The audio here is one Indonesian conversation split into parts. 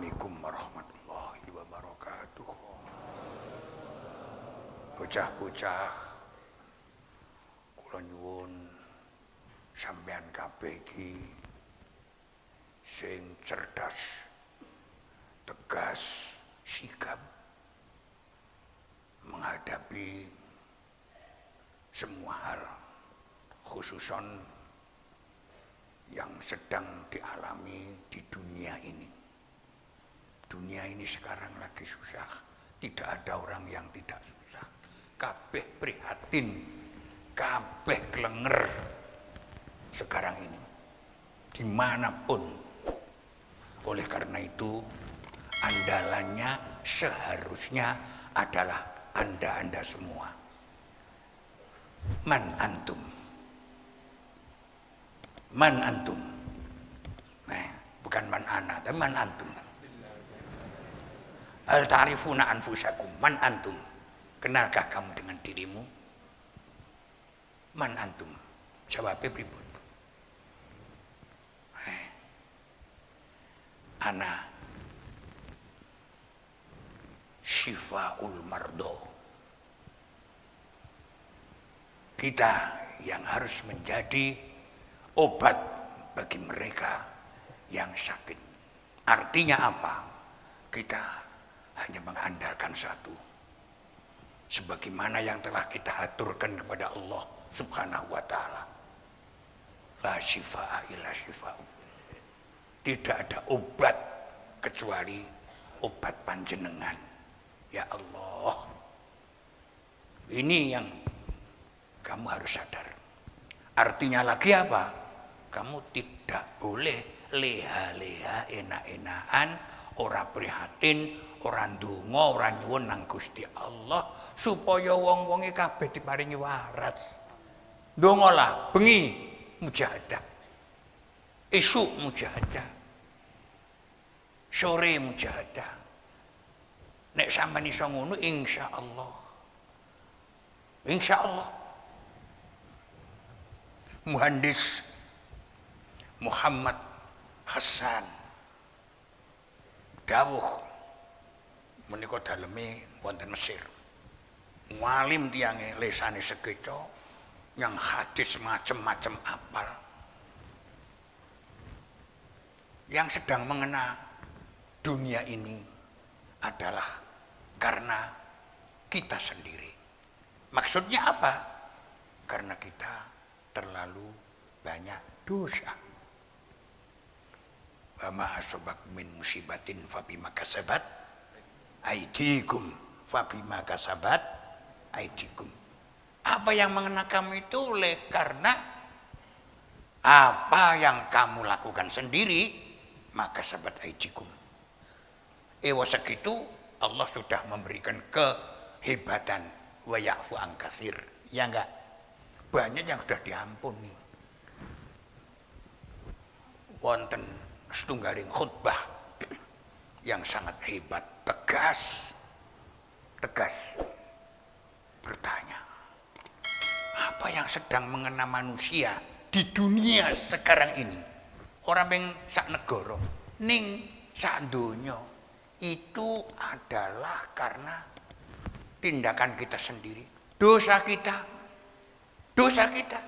Assalamualaikum warahmatullahi wabarakatuh. Bocah-bocah kula nyuwun sampean kabeh sing cerdas, tegas, sikap menghadapi semua hal khususon yang sedang dialami di dunia ini. Dunia ini sekarang lagi susah. Tidak ada orang yang tidak susah. Kabeh prihatin, kabeh kelenger sekarang ini. Di mana pun. Oleh karena itu, andalannya seharusnya adalah anda-anda semua. Man antum Man antum. Nah, bukan man ana, tapi man antum. Al ta'rifuna anfusakum. Man antum. Kenalkah kamu dengan dirimu? Man antum. Jawabnya pribun. Eh. Ana syifaul mardo. Kita yang harus menjadi obat bagi mereka yang sakit. Artinya apa? Kita hanya mengandalkan satu. Sebagaimana yang telah kita aturkan kepada Allah subhanahu wa ta'ala. La syifa'a illa syifa'u. Tidak ada obat kecuali obat panjenengan. Ya Allah. Ini yang kamu harus sadar. Artinya lagi apa? kamu tidak boleh leha-leha enak-enakan ora prihatin ora ndonga ora nyuwun nang Gusti Allah supaya wong-wonge kabeh diparingi waras. Ndongalah bengi mujahadah. Esuk mujahadah. Sore mujahadah. Nek sampean iso ngono insyaallah. Insyaallah. Muhandis Muhammad Hasan dawuh menika daleme wonten Mesir. Ngalim tiange lesane sekeca yang hadis macem-macem apal. Yang sedang mengena dunia ini adalah karena kita sendiri. Maksudnya apa? Karena kita terlalu banyak dosa. Wa ma asabak min musibatin fa bima kasabat aidikum fa bima kasabat aidikum. Apa yang mengena kamu itu oleh karena apa yang kamu lakukan sendiri maka sahabat aidikum. Ewa segitu Allah sudah memberikan kehebatan. Wa ya'fu angkasir ya enggak? Banyak yang sudah diampuni. Wonten setunggaling khutbah yang sangat hebat, tegas, tegas bertanya, apa yang sedang mengena manusia di dunia sekarang ini? Orang yang sak negoro, ning sak donya itu adalah karena tindakan kita sendiri, dosa kita, dosa kita.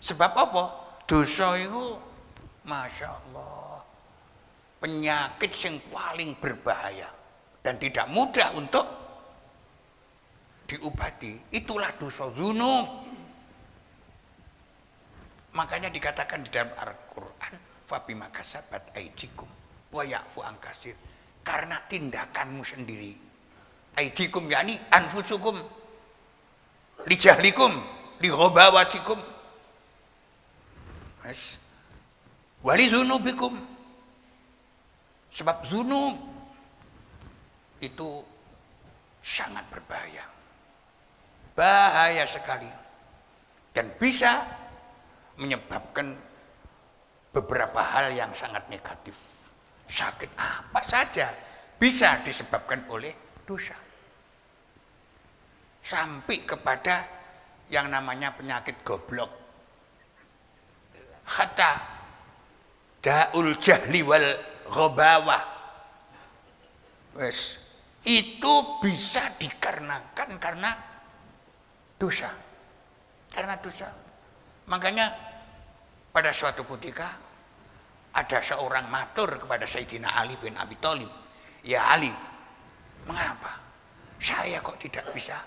Sebab apa? Dosa itu Masya Allah. Penyakit yang paling berbahaya dan tidak mudah untuk diobati. Itulah dosa zunub. Makanya dikatakan di dalam Al-Quran, Fabi makasabat aidikum wa ya'fu angkasir. Karena tindakanmu sendiri. Aidikum yakni anfusukum lijahlikum ligobawatikum. Mas, wali zunubikum sebab zunub itu sangat berbahaya. Bahaya sekali. Dan bisa menyebabkan beberapa hal yang sangat negatif. Sakit apa saja bisa disebabkan oleh dosa. Sampai kepada yang namanya penyakit goblok. Hatta daul jahli wal ghabawah. Wes. Itu bisa dikarenakan karena dosa. Karena dosa. Makanya pada suatu ketika ada seorang matur kepada Sayyidina Ali bin Abi Thalib. Ya Ali mengapa saya kok tidak bisa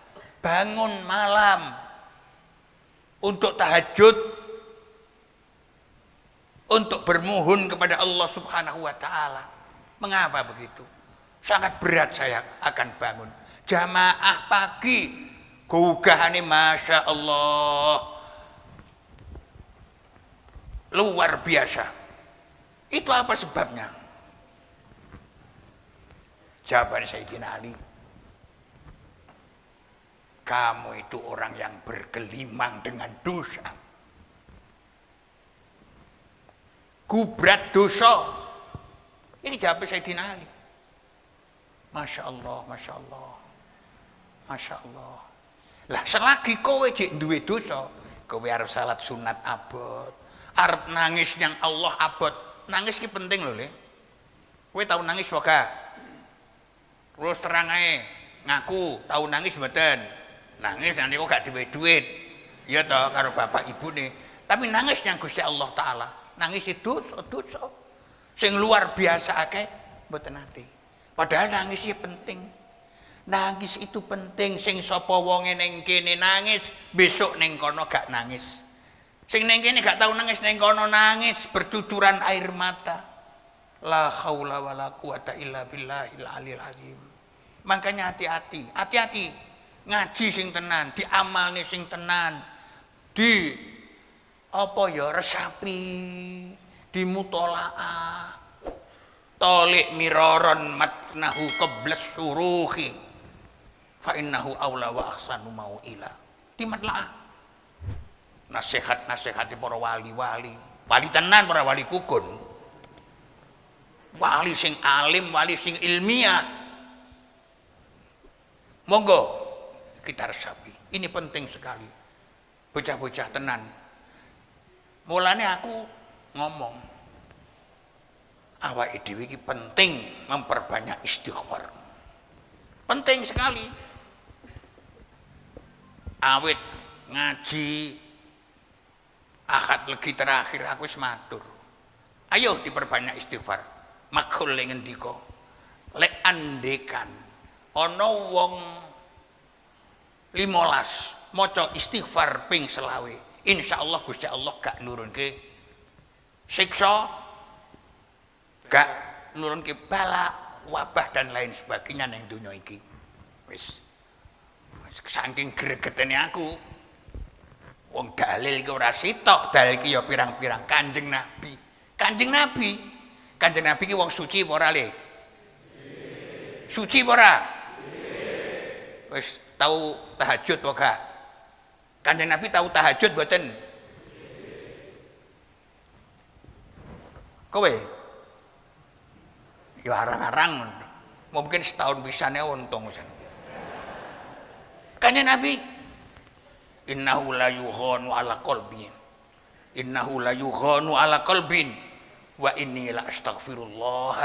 bangun malam untuk tahajud untuk bermuhun kepada Allah Subhanahu wa taala. Mengapa begitu? Sangat berat saya akan bangun. Jamaah pagi gugahane Masya Allah luar biasa. Itu apa sebabnya? Jawaban Sayyidina Ali kamu itu orang yang bergelimang dengan dosa. Gubrat dosa. Ini jawab Sayyidina Ali. Masya Allah, Masya Allah. Masya Allah. Lah selagi kowe cek duwe dosa, kowe harus salat sunat abot. Arab nangis yang Allah abot. Nangis ki penting loh, Le. Kowe tahu nangis wae Terus terang aja, ngaku tahu nangis mboten nangis nanti kok gak duit duit ya toh karo bapak ibu nih tapi nangis yang Gusti Allah Ta'ala nangis itu dosa sing luar biasa akeh mboten nate. Padahal nangis ya penting. Nangis itu penting. Sing sapa wonge ning kene nangis besok ning kono gak nangis. Sing ning kene gak tau nangis ning kono nangis. Bercucuran air mata. La haula wala quwata illa billahil aliyil azim makanya hati-hati. Hati-hati. Ngaji sing tenan, nih sing tenan. Di apa ya resapi, di mutolaah. Tolik miroron matnahu kebles suruhi. Fa innahu awla wa ahsanu mau ila. Di matlaah. Nasihat-nasihat para wali-wali. Wali tenan para wali kukun. Wali sing alim, wali sing ilmiah. Monggo kita resapi. Ini penting sekali. Bocah-bocah tenan. Mulanya aku ngomong, awak dhewe iki penting memperbanyak istighfar. Penting sekali. Awet ngaji akad lagi terakhir aku sematur. Ayo diperbanyak istighfar. Makul ngendika. Lek andekan ana wong limolas moco istighfar ping selawe insya Allah Gusti Allah gak nurun ke siksa gak nurun ke bala wabah dan lain sebagainya yang dunia iki. Wis. Saking gregetene aku wong dalil iki ora sitok dalil iki ya pirang-pirang. Kanjeng nabi. Kanjeng nabi. Kanjeng nabi iki wong suci ora le? Suci ora? Wis tahu tahajud wae Kanjeng Nabi tahu tahajud buatan Kowe? Ya arang-arang mungkin setahun bisa nih untung. Kanjeng Nabi innahu la yughanu ala qalbin innahu la yughanu ala qalbin wa inni la astaghfirullah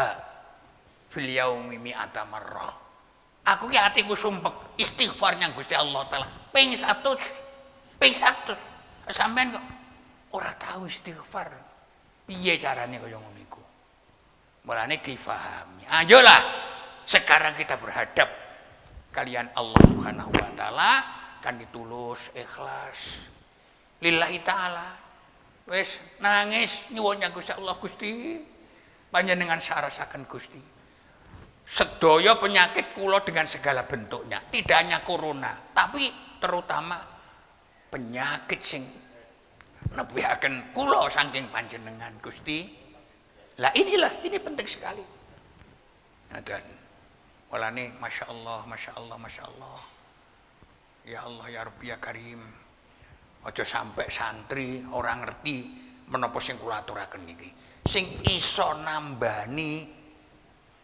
fil yaumi mi'ata marrah Aku ki atiku sumpek istighfarnya Gusti Allah taala ping 100. Ping 100. Sampean kok ora tahu istighfar. Piye carane kaya ngono iku? Mulane difahami. Ayolah sekarang kita berhadap kalian Allah Subhanahu wa taala kan ditulus ikhlas lillahi taala wes nangis nyuwunnya Gusti Allah Gusti panjenengan sarasaken Gusti sedoyo penyakit kulo dengan segala bentuknya tidak hanya corona tapi terutama penyakit sing akan kulo saking panjenengan Gusti. Lah inilah ini penting sekali. Nah, dan walane masya Allah masya Allah masya Allah ya Allah ya Rabbi ya Karim. Ojo sampai santri orang ngerti menapa sing kula aturaken sing iso nambani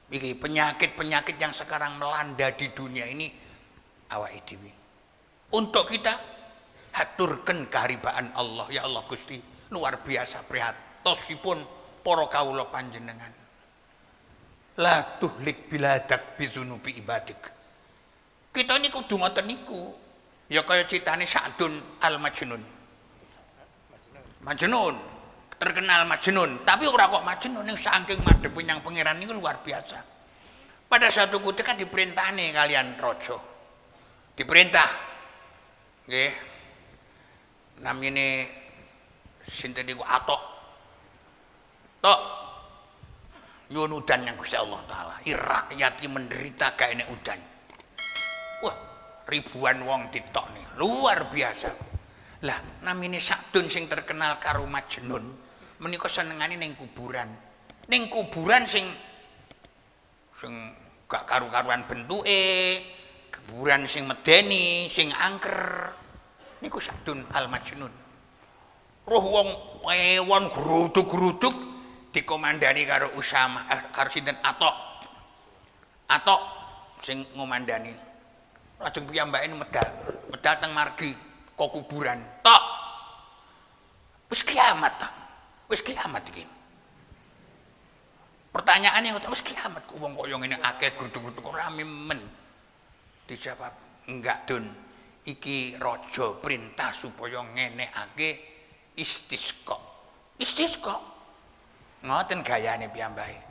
Iki penyakit-penyakit yang sekarang melanda di dunia ini awak dewi. Untuk kita haturkan keharibaan Allah ya Allah Gusti luar biasa prihatosipun para kawula panjenengan. La tuhlik biladak bizunubi ibadik. Kita ini kudu ngoten niku. Ya kaya citane Sa'dun al-Majnun. Majnun. Terkenal Majnun, tapi ora kok Majnun yang saking madhep yang pangeran niku luar biasa. Pada satu ketika diperintahane kalian rojo. Diperintah. Nggih. Namine sinten niku Atok. Tok. Nyuwun udan yang Gusti Allah taala. Rakyat iki menderita gak enek udan. Wah, ribuan wong ditok nih. Luar biasa. Lah, namine Sakdun sing terkenal karo Majnun, menika senengane ning kuburan. Ning kuburan sing sing gak karu-karuan bentuke, kuburan sing medeni, sing angker. Niku Sakdun Al Majnun. Roh wong ewon geruduk-geruduk dikomandani karo Usama eh, karo sinten Atok. Atok sing ngomandani. Lajeng piyambake medal, medal teng margi kok kuburan. Tok. Wis kiamat ta. Wis kiamat iki. Pertanyaannya ngoten wis kiamat kok wong kaya ngene akeh geruduk-geruduk ora men. Dijawab, enggak Dun. Iki raja perintah supaya ngenekake istisqa. Istisqa. Ngoten gayane piyambake.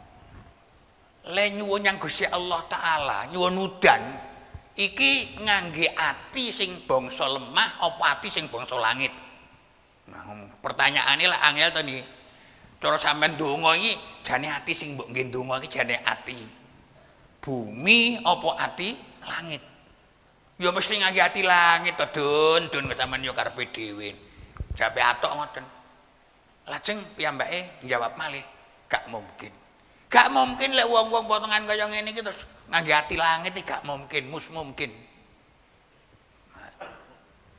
Le nyuwun yang Gusti Allah taala, nyuwun udan iki ngangge ati sing bangsa lemah apa ati sing bangsa langit. Nah, pertanyaane lah angel to niki. Cara sampean donga iki jane ati sing mbok nggih donga iki jane ati bumi apa ati langit. Ya mesti ngangge ati langit to, Dun, Dun sampean yo karepe dhewe. Jape atok ngoten. Lajeng piyambake njawab malih, gak mungkin. Gak mungkin lek wong-wong potongan kaya ngene iki terus ngangge ati langit iki gak mungkin, mus mungkin.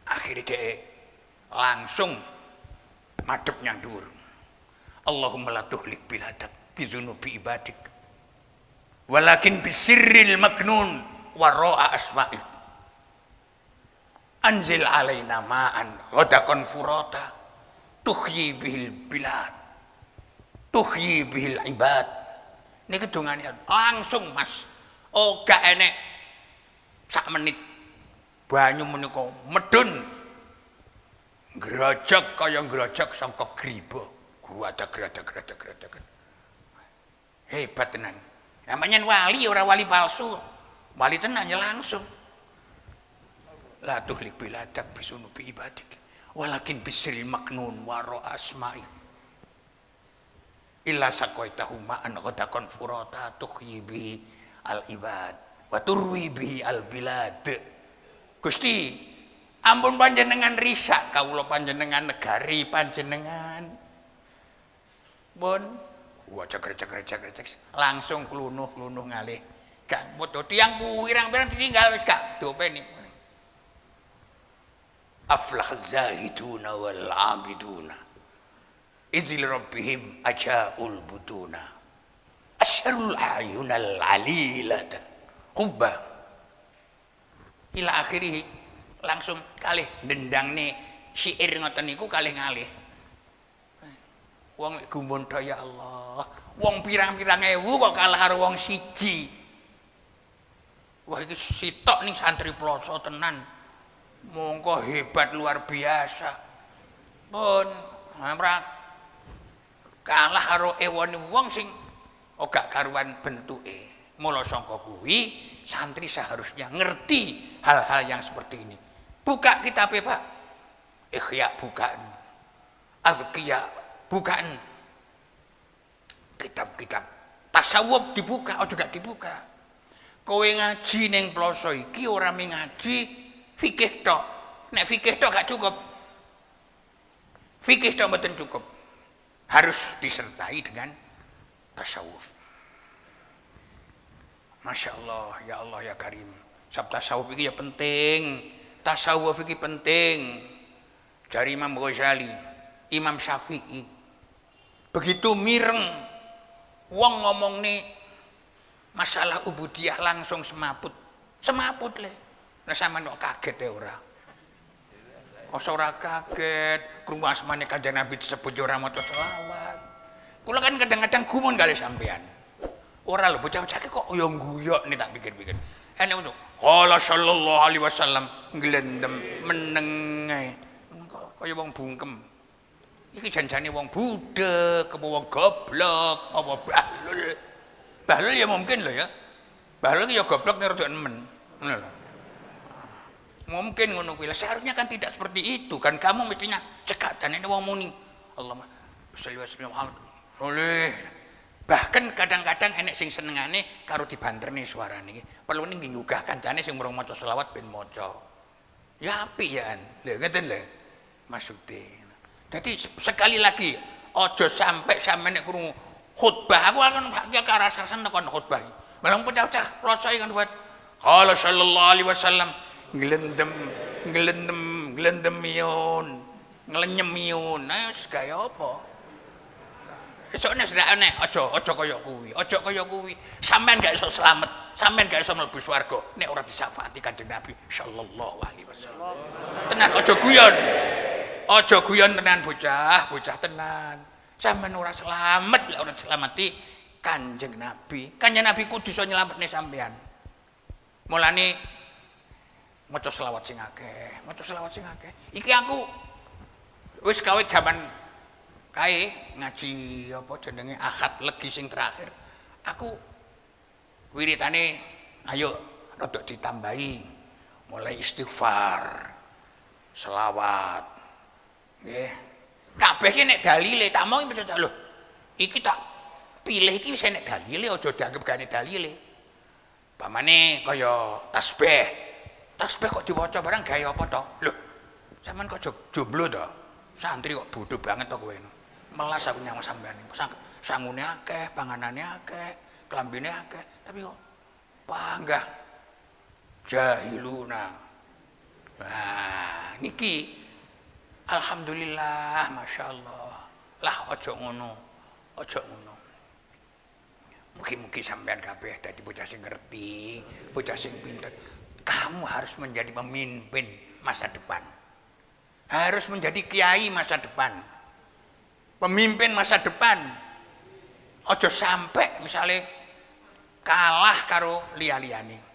Akhirnya dia langsung madep nyang dhuwur. Allahumma la tuhlik biladak bizunubi ibadik. Walakin bisirril maknun wara'a asma'ik. Anzil alaina ma'an ghadakon furata tuhyi bihil bilad. Tuhyi bihil ibad. Ini kedungannya langsung mas. Oh gak enek. Sak menit. Banyu menika medun. Gerojok kaya gerojok sangka griba. Gerada gerada gerada gerada hebat tenan. Namanya wali ora wali palsu. Wali tenan ya langsung la tuhlik biladak bisunubi ibadik. Walakin bisril maknun waro asma'i. Illa saqaitahu ma'an ghadakon furata tuhyi bi al ibad. Wa turwi al bilad. Gusti ampun panjenengan risak kawula panjenengan negari panjenengan. Pun wah ceker ceker ceker langsung klunuh klunuh ngalih. Gak foto tiang pirang-pirang ditinggal wis gak dopeni aflah zahiduna wal abiduna idil rabbihim ajaul butuna asyarul ayunal alilata hubba ila akhirih langsung kalih dendang nih syair ngoten niku kalih ngalih. Wong gumun ya Allah. Wong pirang-pirang ewu kok kalah karo wong siji. Wah iki sitok ning santri ploso tenan mongko hebat luar biasa. Pun ora kalah karo ewone wong sing ora karuan bentuke. Mula sangka kuwi santri seharusnya ngerti hal-hal yang seperti ini. Buka kitab Pak. Ikhya bukaan. Azkiya bukaan. Kitab-kitab. Tasawuf dibuka oh juga dibuka. Kowe ngaji ning ploso iki ora ngaji fikih tok. Nek fikih tok gak cukup. Fikih tok betul cukup. Harus disertai dengan tasawuf. Masya Allah ya Allah ya Karim. Sab tasawuf ini ya penting. Tasawuf ini penting. Dari Imam Ghazali Imam Syafi'i. Begitu mireng wong ngomong nih masalah ubudiyah langsung semaput. Semaput leh Nah sampean kok kaget ya ora? Masa ora kaget, krungu asmane Kanjeng Nabi disebut ya ora maca selawat. Kula kan kadang-kadang gumun kali sampean. Ora lho bocah-bocah kok yo guyok nih tak pikir-pikir. Enek untuk Qala sallallahu alaihi wasallam glendem meneng ae. Kaya wong bungkem. Iki janjane wong budek, apa wong goblok, apa bahlul. Bahlul ya mungkin loh ya. Bahlul ya goblok nek rada nemen. Ngono lho. Mungkin ngono kuwi. Seharusnya kan tidak seperti itu kan kamu mestinya cekak dan ini wong muni. Allahumma sholli wa sallim Muhammad. Bahkan kadang-kadang enek sing senengane karo dibanterni suarane. Perlu ning nggugah kancane sing murung maca selawat ben maca. Ya apik ya. Lho ngeten lho. Maksude. Jadi sekali lagi ojo sampai sampe nek krungu khutbah aku akan arah sana kon khutbah. Malah pecah-pecah plosoi kan buat Qala sallallahu alaihi wasallam ngelendem ngelendem ngelendem miun ngelenyem miun. Nah, gaya apa? Esoknya sudah aneh, ojo, ojo koyok kuwi, ojo koyok kuwi. Sampean gak iso selamat, sampean gak iso mlebu swarga nek ora disafaati Kanjeng Nabi sallallahu alaihi wasallam. Tenan ojo guyon. Ojo guyon tenan bocah, bocah tenan. Sampean ora selamat lek ora selamati Kanjeng Nabi. Kanjeng Nabi kudu iso nyelametne sampean. Mulane maca selawat sing akeh, maca selawat sing akeh. Iki aku wis gawe jaman kae ngaji apa jenenge akad legi sing terakhir. Aku wiritane ayo rada ditambahi. Mulai istighfar selawat nggih. Kabeh iki nek dalile tak mau iki lho iki tak pilih iki wis nek dalile aja dianggap gane dalile. Pamane kaya tasbih tasbih kok diwaca barang gawe apa to lho sampean kok jomblo to santri kok bodoh banget to kowe melas aku nyang sampean sang sangune akeh panganane akeh klambine akeh tapi kok panggah jahiluna. Nah niki alhamdulillah masyaallah. Lah ojo ngono ojo ngono. Mungkin-mungkin sampean kabeh dadi bocah sing ngerti, bocah sing pinter. Kamu harus menjadi pemimpin masa depan. Harus menjadi kiai masa depan. Pemimpin masa depan. Ojo sampai misalnya kalah karo liya-liyane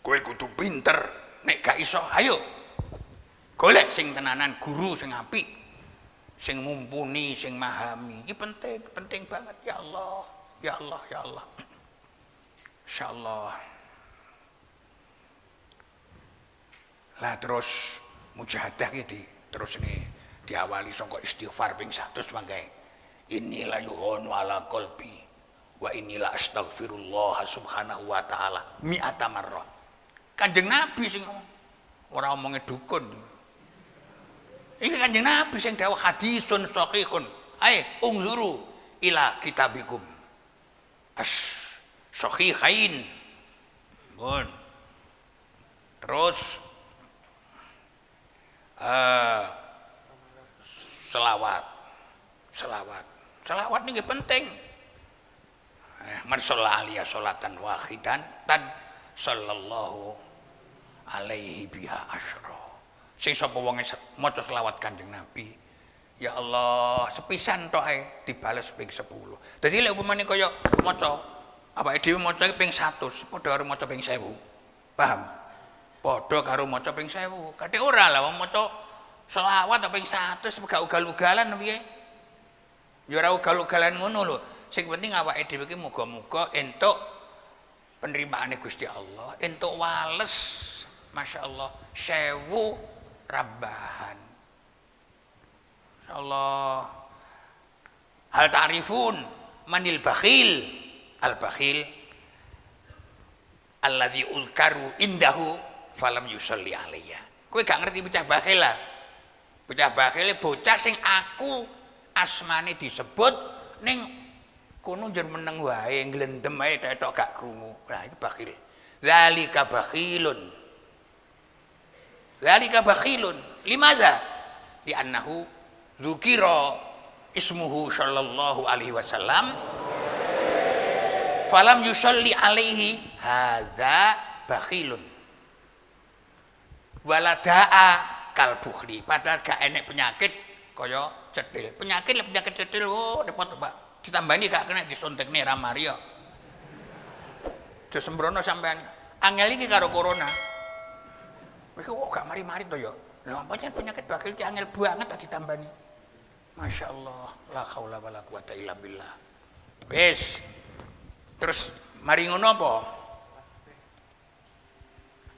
kowe kudu pinter nek gak iso ayo. Golek sing tenanan guru sing apik sing mumpuni sing mahami ini penting penting banget. Ya Allah ya Allah ya Allah. Insyaallah lah terus mujahadah iki terus nih diawali sangka istighfar ping 100 mangke inilah yuhonu ala qalbi wa inilah astaghfirullah subhanahu wa ta'ala mi'ata marrah. Kanjeng nabi sing ora omongnya dukun. Ini kanjeng nabi sing dawuh hadisun sahihun. Ae ungzuru ila kitabikum. As sahihain. Bon terus uh, selawat. Selawat. Selawat ini penting. Eh, man aliyah salatan wahidan dan sallallahu alaihi biha asyra. Sing sapa wong maca selawat Kanjeng Nabi ya Allah sepisan tok ae dibales ping 10 dadi lek upamane kaya maca awake dhewe maca ping 100 padha karo maca ping 1000 paham padha karo maca ping 1000 kadhe ora lah wong maca selawat yang satu gak ugal-ugalan piye? Ya ora ugal-ugalan ngono lho. Sing penting awake dhewe iki muga-muga entuk penerimaane Gusti Allah entuk wales Masya Allah sewu rabahan Masya Allah hal ta'rifun manil bakhil. Al bakhil alladhi ulkaru indahu falam yusalli alaiya kowe gak ngerti bocah bakhil lah Bocah bakhile bocah sing aku asmane disebut ning kono njur meneng wae glendem ae tetok gak krungu. Lah itu bakhil. Zalika bakhilun. Zalika bakhilun. Limaza? Di annahu dzukira ismuhu sallallahu alaihi wasallam falam yusalli alaihi hadza bakhilun walada'a kal bukhli padahal gak enek penyakit kaya cetil penyakit penyakit cetil oh repot Pak Ditambani gak kena disontekne ra Mario. Terus sembrono sampean angel iki karo corona. Iki kok gak mari-mari to ya. Pancen penyakit bakil ki angel banget tak ditambani. Masya Allah, la haula wala quwata illa billah. Wis. Terus mari ngono apa?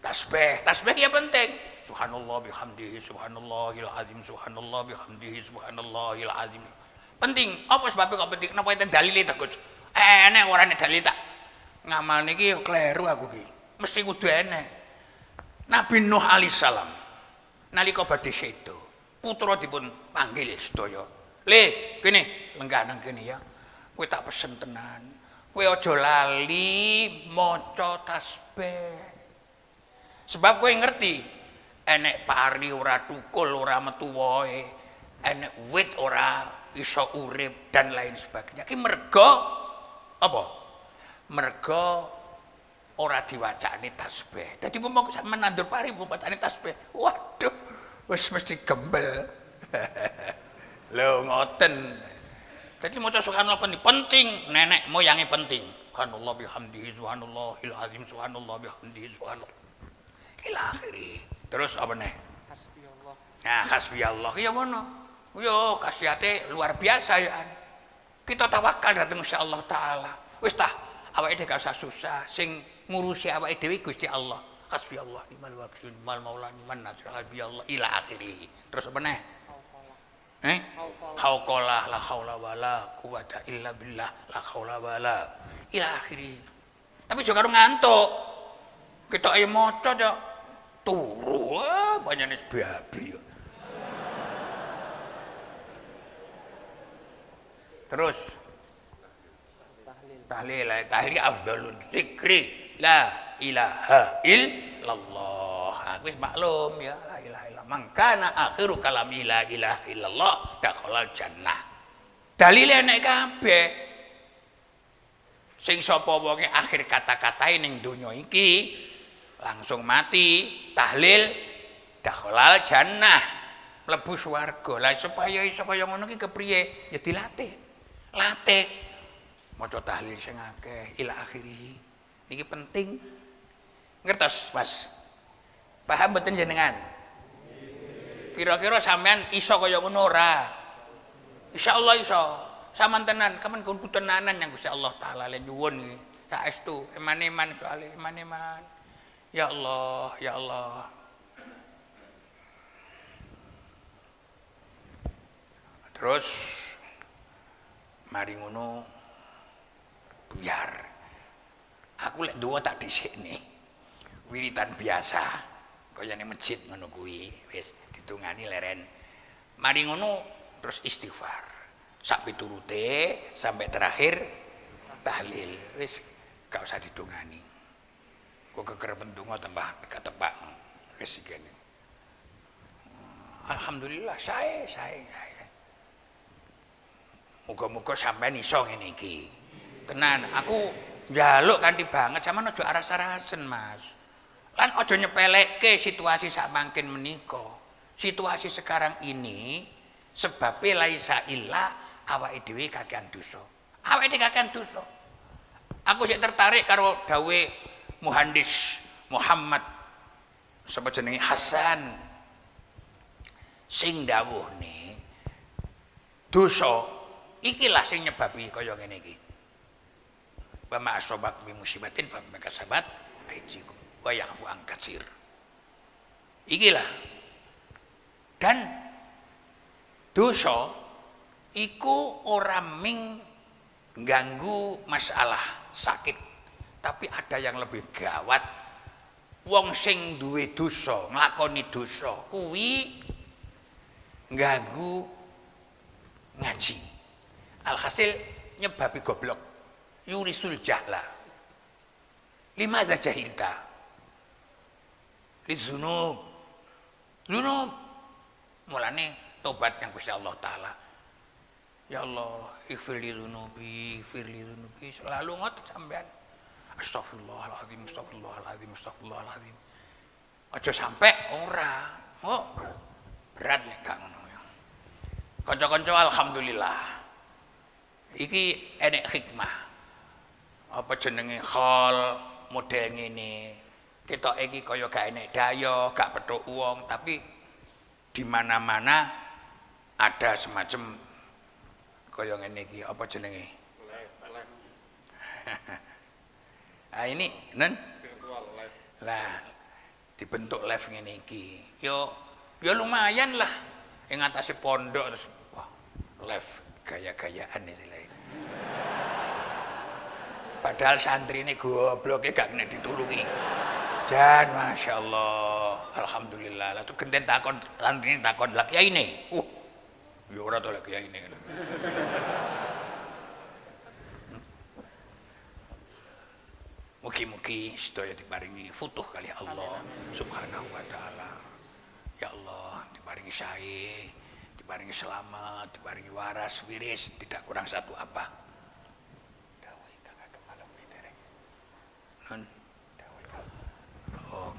Tasbih. Tasbih ya penting. Subhanallah bihamdihi subhanallahil azim subhanallah bihamdihi subhanallahil azim. Penting. Apa sebabnya kok penting? Kenapa itu dalile tak Gus? Enek ora nek dalil tak. Ngamal niki kleru aku ki. Mesti kudu enek. Nabi Nuh alaihissalam nalika badhe sedo, putra dipun panggil sedaya. Le, kene lenggah nang kene ya. Kowe tak pesen tenan. Kowe aja lali maca tasbih. Sebab kowe ngerti enek pari ora tukul ora metu wae, enek wit ora iso urip dan lain sebagainya. Ki mergo apa? Mergo ora diwacane tasbih. Dadi momong sampe nandur pari mumpatane tasbih. Waduh, wis mesti gembel. Lho ngoten. Dadi maca subhanallah penting, penting nenek moyange penting. Subhanallah bihamdihi subhanallahil azim subhanallah bihamdihi subhanallah. Ila akhiri. Terus apa nih? Nah, hasbi Allah ya ngono. Yo kasihate luar biasa ya. Kita tawakal datang Gusti Allah taala. Wis tah awake dhewe gak usah susah sing ngurusi awake dhewe Gusti Allah. Hasbi Allah nimal wakil nimal maula niman nasir hasbi Allah ila akhiri. Terus apa nih? Eh? Hauqala la haula wala quwata illa billah la haula wala ila akhiri. Tapi juga ngantuk. Kita ayo maca ya turu ah, banyaknya babi. Terus Tahlil. tahlil eh, tahlil afdalul dzikri la ilaha illallah. Aku maklum ya la ilaha illallah. Mangkana akhiru kalami la ilaha illallah dakhalal jannah. Dalile nek kabeh. Sing sapa wonge akhir kata-katae ning donya iki langsung mati tahlil dakhalal jannah mlebu swarga. Lah supaya iso kaya ngono ki kepriye? Ya dilatih. Latih maca tahlil sing akeh ila akhirih. Niki penting. Ngertos, Mas? Paham mboten jenengan? Kira-kira sampean iso kaya ngono ora? Insyaallah iso. Saman tenan, kapan kudu tenanan yang Gusti Allah taala le nyuwun. Saestu eman-eman soalé eman-eman. Ya Allah, ya Allah. Terus mari ngono biar aku lek duwe tak dhisikne wiritan biasa. Kaya ning masjid ngono kuwi wis ditungani leren. Mari ngono terus istighfar. Sak piturute sampai terakhir tahlil. Wis gak usah ditungani kok kekerepen donga tambah ketepak wis kene Alhamdulillah saya saya saya Muga-muga sampean iso ngene iki. Tenan, aku njaluk kanthi banget sampean aja aras-arasen, Mas. Lan aja nyepelekke situasi sak mangkin menika. Situasi sekarang ini sebabnya laisa illa awake dhewe kakean dosa. Awake dhewe kakean dosa. Aku sik tertarik karo dawe Muhandis Muhammad. Sapa jenenge Hasan. Sing dawuhne dosa ikilah sing nyebabi kaya ngene iki. Wa ma asobat bi musibatin fa bima kasabat aijikum wa ya'fu an katsir. Ikilah. Dan dosa iku ora ming ganggu masalah sakit tapi ada yang lebih gawat. Wong sing duwe dosa nglakoni dosa kuwi ganggu ngaji. Alhasil nyebabi goblok. Yurisul jahla lima aja jahilta lizunub zunub mulane tobat yang Gusti Allah taala. Ya Allah ighfir li dzunubi ighfir li dzunubi. Selalu ngotot sampean astagfirullahaladzim astagfirullahaladzim astagfirullahaladzim aja sampai ora oh berat nek gak ngono ya. Kanca-kanca alhamdulillah. Iki enek hikmah. Apa jenenge hal model ngene. Kita iki kaya gak enek daya gak petuk uang tapi di mana-mana ada semacam kaya ngene iki. Apa jenenge Ah ini nen virtual live. lah dibentuk live ngene iki. Yo yo lumayan lah. Yang ngatasi pondok terus wah live gaya-gayaan istilahnya. Padahal santri ini gobloknya gak kena ditulungi. Jan masya Allah alhamdulillah. Lah tuh genten takon santri ini takon lah kiai ini uh ya ora tuh lah kiai ini Mugi-mugi sedaya diparingi futuh kali Allah Subhanahu wa taala. Ya Allah, diparingi sae, diparingi selamat, diparingi waras, wiris, tidak kurang satu apa. Nun. Oh.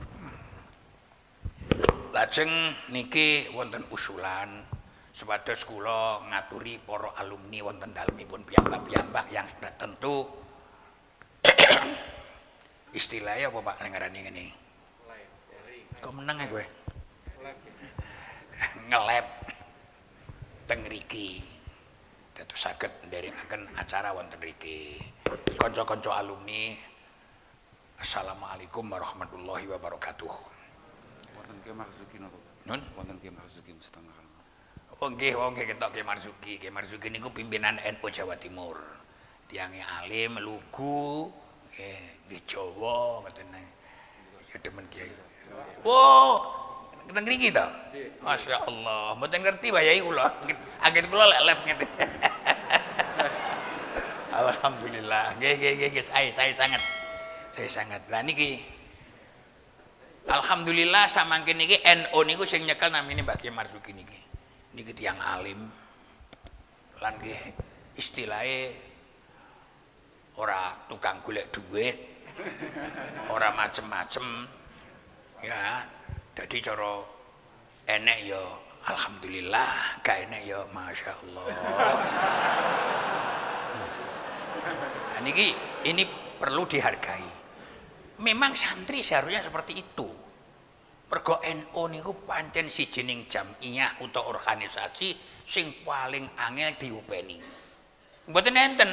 Lajeng niki wonten usulan supados kula ngaturi para alumni wonten dalemipun piyambak-piyambak yang sudah tentu istilahnya apa Pak? Live, dari Kok meneng ya gue? live. Ngelab teng riki. Dados saged nderekaken acara wonten riki. Kanca-kanca alumni Assalamualaikum warahmatullahi wabarakatuh. Wonten Ki Marzuki napa? Nun? Wonten Ki Marzuki setengah. Oh nggih, oh nggih ketok Ki Marzuki. Ki Marzuki niku pimpinan NU Jawa Timur. Tiange alim, lugu, nggih, nggih Jawa ngoten. Ya demen Kiai. Wow, teng mriki to? Masya Allah, mboten ngerti bayai kula. Agen kula lek live ngeten. Alhamdulillah. Nggih nggih nggih saya saya sangat saya sangat. Lah niki Alhamdulillah samangkin niki NU niku sing nyekel namine Mbak Kiai Marzuki niki. Niki tiyang alim. Lan nggih istilahe ora tukang golek duit, ora macem-macem. Ya, jadi cara enek ya alhamdulillah, gak enek ya masya Allah. Nah, niki ini perlu dihargai. Memang santri seharusnya seperti itu. Mergo NU niku pancen sijining jamiah utawa organisasi sing paling angel diupeni. Mboten enten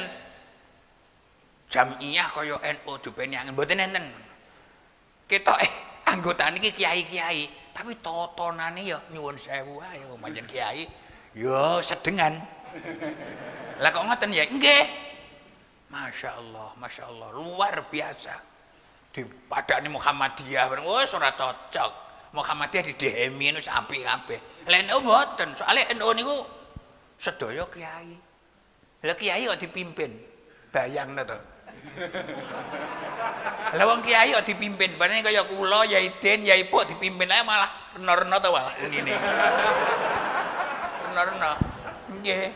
jamiah kaya NU diupeni angel mboten enten. Kita eh anggota niki kiai-kiai, tapi totonane ya nyuwun sewu ae pancen kiai ya sedengan. Lah kok ngoten ya? Nggih. Masya Allah, Masya Allah, luar biasa. Di padane Muhammadiyah, wis ora cocok. Muhammadiyah di wis apik kabeh. Lah NU mboten, soalnya NU niku sedaya kiai. Lah kiai kok dipimpin. Bayangno to. Lah wong kiai kok dipimpin, bareng kaya kula, Yai Den, Yai Puk dipimpin ae malah rena-rena to malah ngene. Rena-rena. Nggih.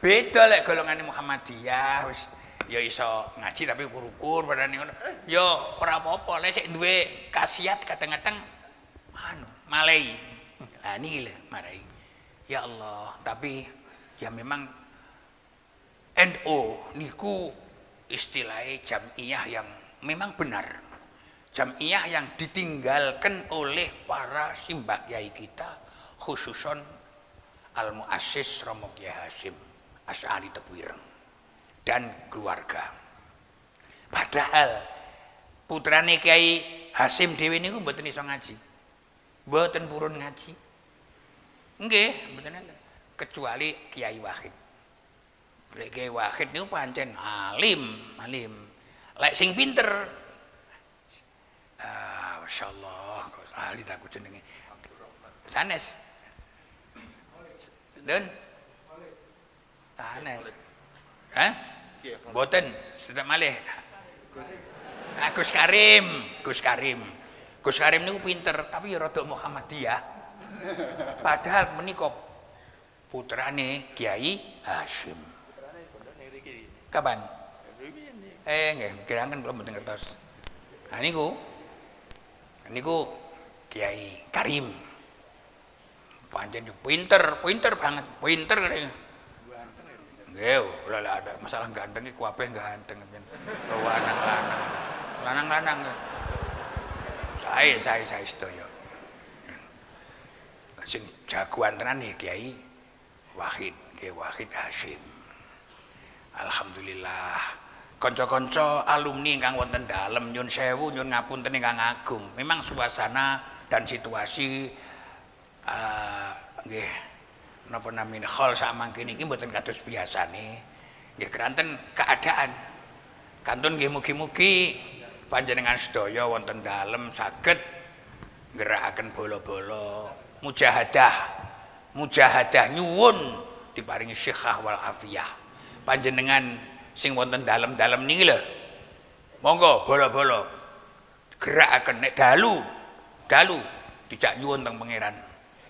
Beda lek golongane Muhammadiyah wis ya iso ngaji tapi ukur-ukur padane ngono. Ya ora apa-apa lek sik duwe khasiat kadang-kadang anu malai. Lah niki lho marai. Ya Allah, tapi ya memang NU niku istilahnya jamiah yang memang benar. Jamiah yang ditinggalkan oleh para simbah yai kita khususon Al-Muassis Romo Kiai Hasim Asy'ari Tebuireng dan keluarga. Padahal putrane Kiai Hasim dhewe niku mboten iso ngaji. Mboten purun ngaji. Enten. Kecuali Kiai Wahid. Lek Kiai Wahid niku pancen alim, alim. Lek sing pinter Ah, Masya Allah, kok ahli tak jenenge. Sanes. Dan Sanes. Iya, Boten, sedang malih. Ah, Gus Karim, Gus Karim. Gus Karim niku pinter, tapi ya rada Muhammadiyah. Padahal menika putrane Kiai Hashim. putrane pondok ning riki. Kapan? Ini. Eh, nggih, kirangan kula mboten ngertos. Nah niku niku Kiai Karim. Pancen yo pinter, pinter banget, pinter kene. Nggih, lha lek ada masalah ganteng iki kabeh ganteng men. Lanang-lanang. Lanang-lanang. Sae sae sae sedaya. Sing jagoan tenan ya Kiai Wahid, Kiai Wahid Hashim. Alhamdulillah. Kanca-kanca alumni ingkang wonten dalem nyun sewu nyun ngapunten ingkang agung. Memang suasana dan situasi eh nggih napa namine hal sak mangkene iki mboten kados biasane. Nggih keranten keadaan. Kantun nggih mugi-mugi panjenengan sedaya wonten dalem saged ngerakaken bola-bola mujahadah mujahadah nyuwun diparingi syikhah wal afiyah panjenengan sing wonten dalem-dalem niki lho. Monggo bola-bola gerakaken nek dalu dalu. Dijak nyuwun teng pangeran.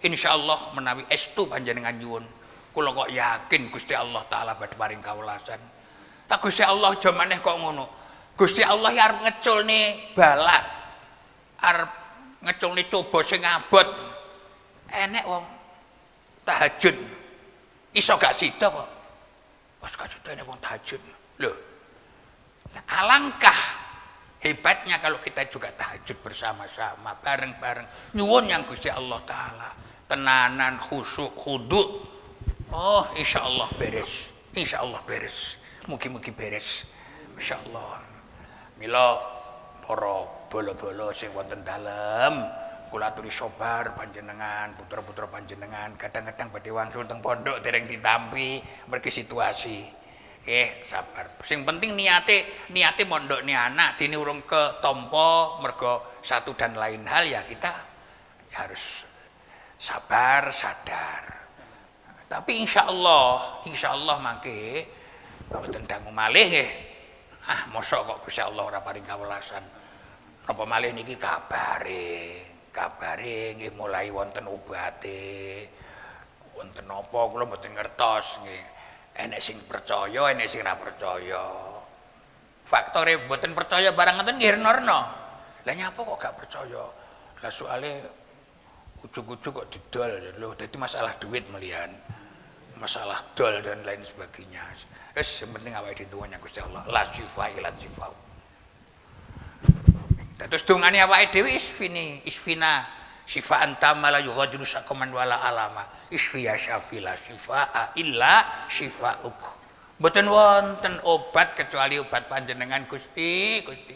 Insyaallah menawi estu panjenengan nyuwun. Kula kok yakin Gusti Allah taala badhe paring kawelasan tak Gusti Allah aja maneh kok ngono. Gusti Allah arep ngeculne balak arep ngeculne coba sing abot. Enek wong tahajud. Iso gak sida kok sida enek wong tahajud lho alangkah hebatnya kalau kita juga tahajud bersama-sama bareng-bareng. Nyuwun yang Gusti Allah taala. Tenanan khusyuk khudu oh insya Allah beres. Insya Allah beres. Mugi-mugi beres. Insya Allah mila para bolo-bolo sing wonten dalem kula aturi sobar panjenengan putra-putra panjenengan kadang-kadang badhe wangsul teng pondok dereng ditampi mergi situasi. Eh sabar. Sing penting niate niate mondokne anak dini urung ke tompo mergo satu dan lain hal ya kita ya harus sabar sadar. Tapi insya Allah insya Allah mangke mboten dangu malih nggih. Ah mosok kok Gusti Allah ora paring kawelasan napa malih niki kabare kabare nggih mulai wonten obate. Wonten napa kula mboten ngertos nggih. Enek sing percaya enek sing ora percaya. Faktore mboten percaya barang ngoten nggih rena-rena lah nyapa kok gak percaya? Lah soalnya ujuk-ujuk kok didol. Lho dadi masalah duit melian masalah dol dan lain sebagainya. Wis penting awake dhewe Gusti Allah. La syifa ila syifa Terus dungane awake dhewe isfini, isfina syifa antama la yughadiru wala alama. Isfiya syafila syifaa illa syifauk. Mboten wonten obat kecuali obat panjenengan Gusti, Gusti.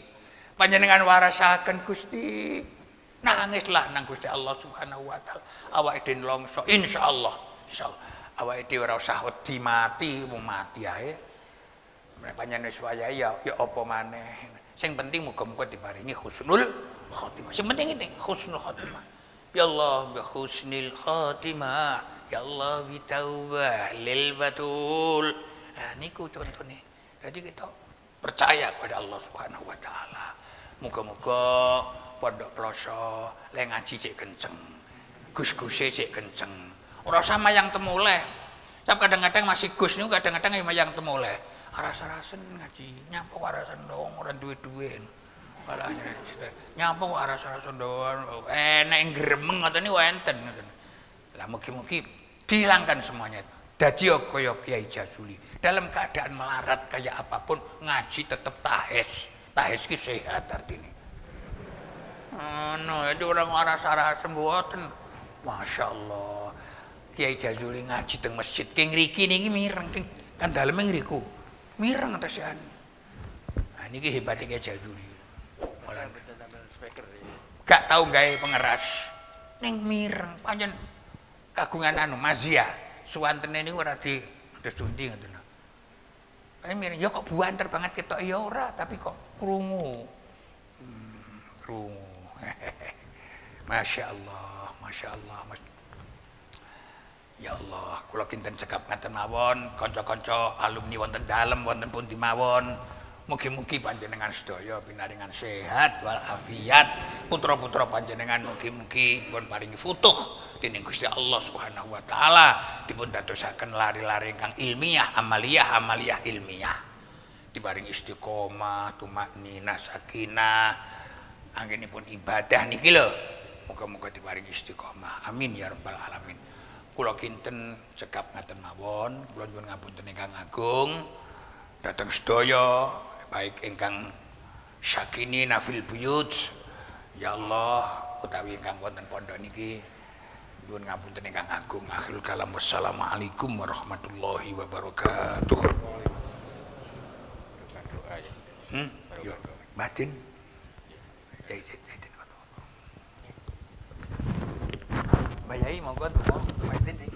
Panjenengan warasaken Gusti. Nangislah nang Gusti Allah Subhanahu wa taala. Awake dhewe longso insyaallah, insyaallah. Awake dhewe ora usah wedi mati, mati ae. Panjenengan wis wayahe ya ya apa maneh. Sing penting muga-muga diparingi husnul khotimah. Sing penting ini husnul khotimah. Ya Allah bi husnil khotimah. Ya Allah bi taubah lil batul. Nah, niku contohnya. Jadi kita percaya kepada Allah Subhanahu wa taala. Muga-muga pondok ploso le ngaji cek kenceng. Gus-guse cek kenceng. Ora sama yang temuleh. Tapi kadang-kadang masih gus niku kadang-kadang yang temuleh aras-arasen ngaji nyampe arasan dong orang duwe-duwe. Malah nyampe aras-arasen dong enak yang gremeng atau ini wenten lah mugi-mugi dihilangkan semuanya. Dadi kaya Kiai Jazuli. Dalam keadaan melarat kayak apa pun ngaji tetap tahes tahes ki sehat artinya no itu orang aras-arasen buatan Masya Allah Kiai Jazuli ngaji teng masjid king riki niki mireng kan dalam ngriku mireng atasian nah ini hebatnya kayak jaduli Mulan. gak tahu gaya pengeras. Neng mireng. Panjang kagungan anu mazia. Suwanten ini ora di terus dundi gitu nah. mireng ya kok buanter banget kita ya ora tapi kok krungu. Hmm, krungu. Masya Allah Masya Allah Masya Ya Allah, kula kinten cekap ngaten mawon, kanca-kanca alumni wonten dalem wonten pundi mawon. Mugi-mugi panjenengan sedaya pinaringan sehat wal afiat. Putra-putra panjenengan mugi-mugi pun paringi futuh dening Gusti Allah Subhanahu wa taala dipun dadosaken lari-lari ingkang ilmiah, amaliyah, amaliyah ilmiah. Diparingi istiqomah, tumakninah, sakinah. Anggenipun ibadah niki lho. Muga-muga diparingi istiqomah. Amin ya rabbal alamin. Kula kinten cekap ngaten mawon, kula nyuwun ngapunten ingkang agung. Dhateng sedaya baik ingkang sakini nafil buyut. Ya Allah utawi ingkang wonten pondok niki nyuwun ngapunten ingkang agung. Akhirul kalam wassalamualaikum warahmatullahi wabarakatuh. Ya. Hmm? Yo batin ya ya ya ya. Mbak Yai monggo tunggu batin nih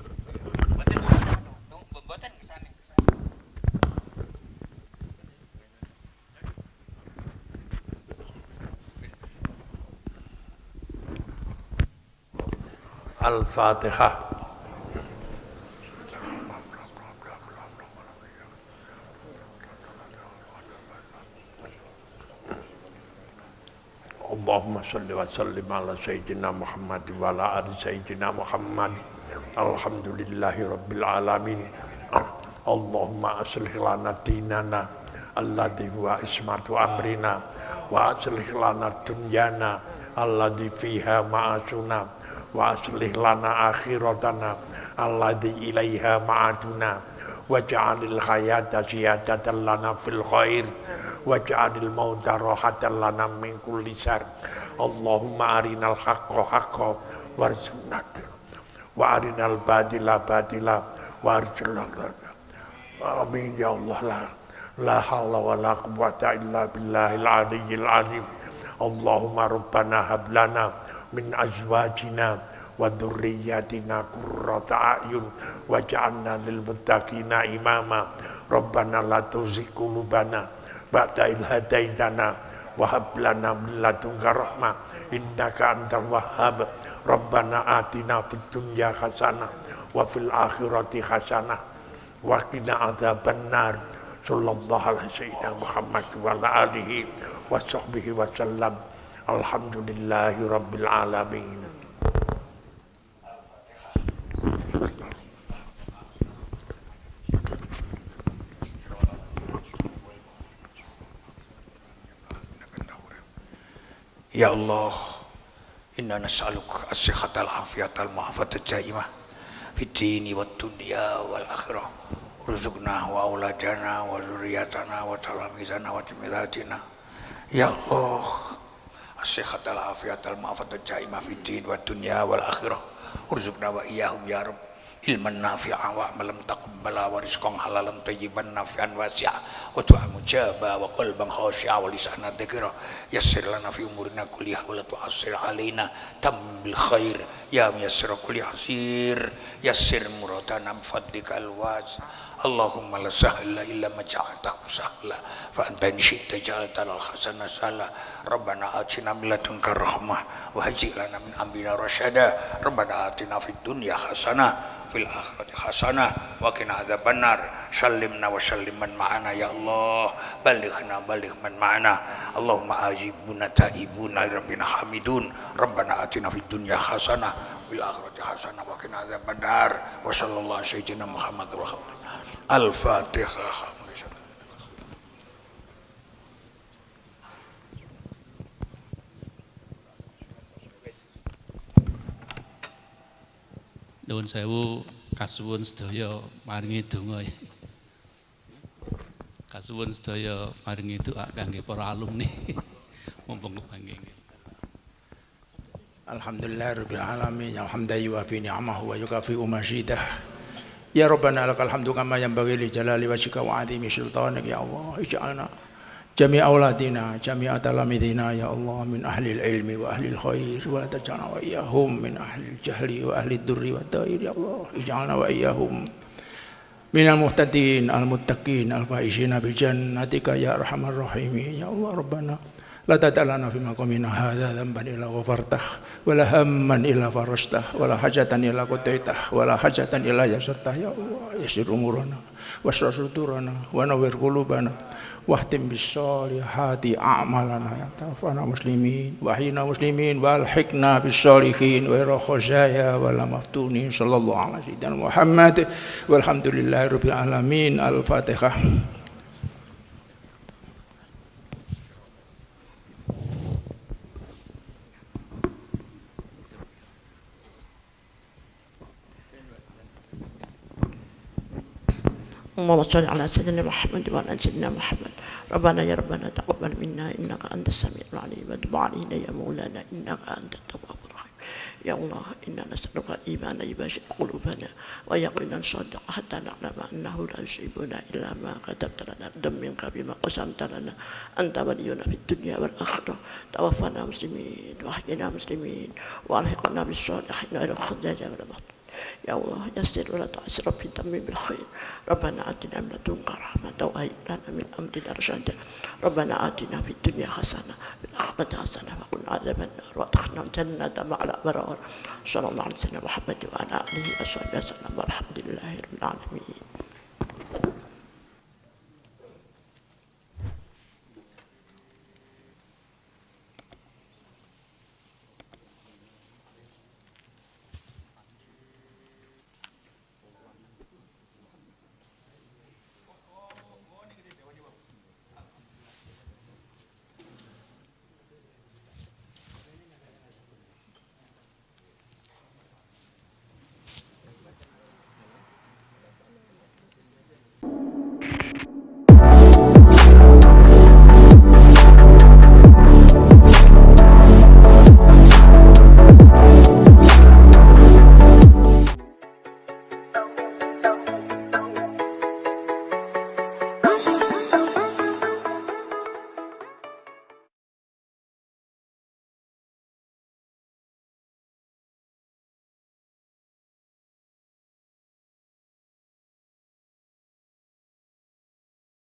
wa sallim ala sayyidina Muhammad wa ala ali sayyidina Muhammad. Alhamdulillahi rabbil alamin. Allahumma aslih lana dinana alladhi huwa ismatu amrina wa aslih lana dunyana alladhi fiha ma'asuna wa aslih lana akhiratana alladhi ilaiha ma'aduna waj'alil hayata ziyadatan lana fil khair waj'alil mauta rahatan lana min kulli syarr Allahumma arinal haqqo haqqo warzuqna wa arinal badila badila warzuqna amin ya Allah. La la hawla wa la quwwata illa billahil aliyyil azim. Allahumma rabbana hablana min azwajina wa dhurriyyatina qurrata a'yun waj'alna lil muttaqina imama. Rabbana la tuzigh qulubana ba'da idh wahab lana min ladunka rahmah. Innaka antal wahhab. Rabbana atina fid dunya hasanah wa fil akhirati hasanah. Wa qina adzabannar. Sallallahu alaihi sayyidina muhammad wa ala alihi wa sahbihi wa sallam. Alhamdulillahi rabbil alamin. Ya Allah, inna nas'aluk as-sihhat al-afiyat al-mu'afat al-jaimah fid dini wad wal akhirah. Urzuqna wa auladana wa zurriyatana wa talamizana wa timidatina. Ya Allah, as-sihhat al-afiyat al-mu'afat al-jaimah fid dini wad dunya wal akhirah. Urzuqna wa iyyahum ya Rabb ilman nafi awak malam tak bela waris kong halalan tayyiban nafi'an wasi'a. Wa du'a mujaba wa qalban khashi'a wa lisana dzikra yasir lana fi umurina kuliah wala tu asir alaina tam bil khair. Ya muyassir kuliah hasir yassir muradana fadlika al Allahumma la sahla illa maja'atahu sahla. Fa anta in syi'ta al-khasana sahla. Rabbana atina min ladunka rahmah wa hajji min ambina rasyada rabbana atina fid dunya khasana fil akhirati hasanah wa qina adzabannar sallimna wa sallim man ma'ana ya Allah. Balighna baligh man ma'ana. Allahumma ajibuna taibuna rabbina hamidun. Rabbana atina fid dunya hasanah fil akhirati hasanah wa qina adzabannar wa sallallahu sayyidina Muhammad wa al-Fatihah Nuwun sewu kasuwun sedaya maringi donga. Kasuwun sedaya maringi doa kangge para alumni. Mumpung kepanggih. Alhamdulillah rabbil alamin alhamdan fi ni'amahu wa yukafi umajidah Ya Rabbana lakal hamdu kama yanbaghi li jalali wajhika wa 'azimi sultanik ya Allah ij'alna جميع أولادنا جميع تلاميذنا يا الله من أهل العلم وأهل الخير ولا تجعلنا وإياهم من أهل الجهل وأهل الدر والدائر يا الله اجعلنا وإياهم من المهتدين المتقين الفائزين بجنتك يا أرحم الراحمين يا الله ربنا لا تدع لنا في مقامنا هذا ذنبا إلا غفرته ولا هما إلا فرجته ولا حاجة إلا قضيته ولا حاجة إلا يسرته يا الله يسر أمورنا واشرح صدورنا ونور قلوبنا wahtim bisolihati a'malana ya tawfana muslimin wahina muslimin walhikna bisolihin wa ira khuzaya wa la maftunin sallallahu alaihi wa sallam Muhammad walhamdulillahi rabbil alamin al-fatihah اللهم صل على سيدنا محمد وعلى سيدنا محمد. ربنا يا ربنا تقبل منا إنك أنت السميع العليم. وتب علينا يا مولانا إنك أنت التواب الرحيم. يا الله إنا نسألك إيمانا يباشر قلوبنا ويقينا صدق حتى نعلم أنه لا يصيبنا إلا ما كتبت لنا. دم منك بما قسمت لنا. أنت ولينا في الدنيا والآخرة. توفنا مسلمين وأحينا مسلمين وألحقنا بالصالحين. إلى الخزايا والمقت يا الله يسر ولا تعسر في تميم بالخير ربنا آتنا من لدنك رحمة وهيئ لنا من أمرنا رشدا ربنا آتنا في الدنيا حسنة في الآخرة حسنة وقنا عذاب النار وادخلنا الجنة مع الأبرار صلى الله عليه وسلم محمد وعلى آله وصحبه وسلم والحمد لله رب العالمين